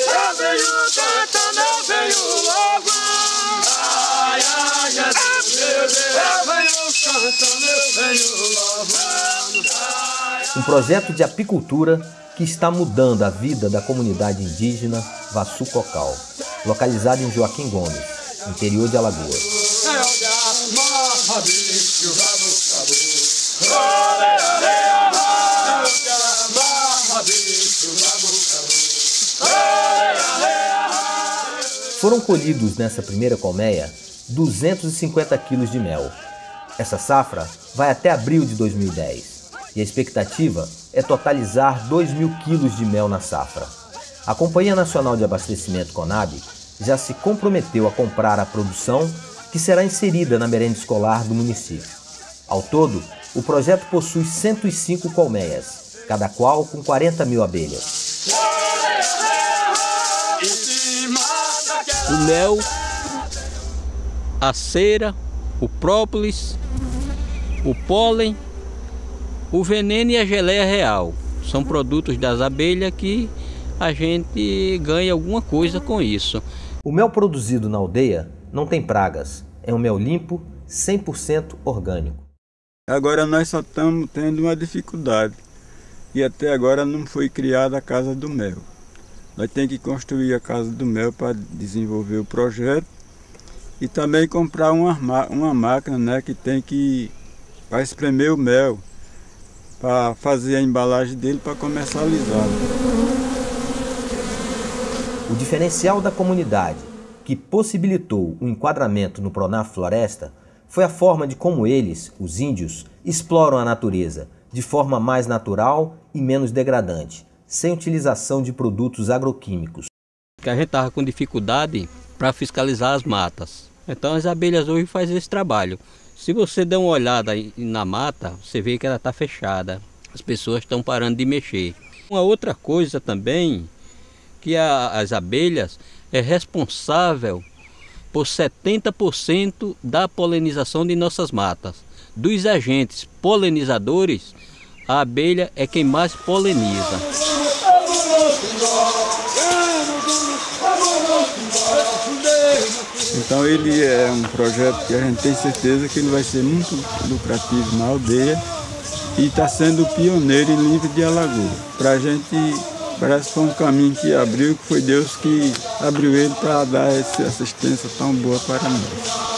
Eu venho cantando, eu venho. Ai, ai, eu venho cantando, eu venho. Um projeto de apicultura que está mudando a vida da comunidade indígena Vassu Cocal, localizada em Joaquim Gomes, interior de Alagoas. Foram colhidos nessa primeira colmeia 250 quilos de mel. Essa safra vai até abril de 2010 e a expectativa é totalizar 2 mil quilos de mel na safra. A Companhia Nacional de Abastecimento Conab já se comprometeu a comprar a produção que será inserida na merenda escolar do município. Ao todo, o projeto possui 105 colmeias, cada qual com 40 mil abelhas. O mel, a cera, o própolis, o pólen, o veneno e a geleia real. São produtos das abelhas que a gente ganha alguma coisa com isso. O mel produzido na aldeia não tem pragas. É um mel limpo, 100% orgânico. Agora nós só estamos tendo uma dificuldade. E até agora não foi criada a Casa do Mel. Nós temos que construir a Casa do Mel para desenvolver o projeto e também comprar uma, uma máquina né, que tem que para espremer o mel, para fazer a embalagem dele para comercializar. O diferencial da comunidade que possibilitou o enquadramento no Pronaf Floresta foi a forma de como eles, os índios, exploram a natureza de forma mais natural e menos degradante, sem utilização de produtos agroquímicos. A gente estava com dificuldade para fiscalizar as matas. Então as abelhas hoje fazem esse trabalho. Se você der uma olhada na mata, você vê que ela está fechada. As pessoas estão parando de mexer. Uma outra coisa também, que a, as abelhas é responsável por 70% da polinização de nossas matas. Dos agentes polinizadores, a abelha é quem mais poliniza. Então ele é um projeto que a gente tem certeza que ele vai ser muito lucrativo na aldeia e está sendo pioneiro em livre de Alagoas. Para a gente parece que foi um caminho que abriu, que foi Deus que abriu ele para dar essa assistência tão boa para nós.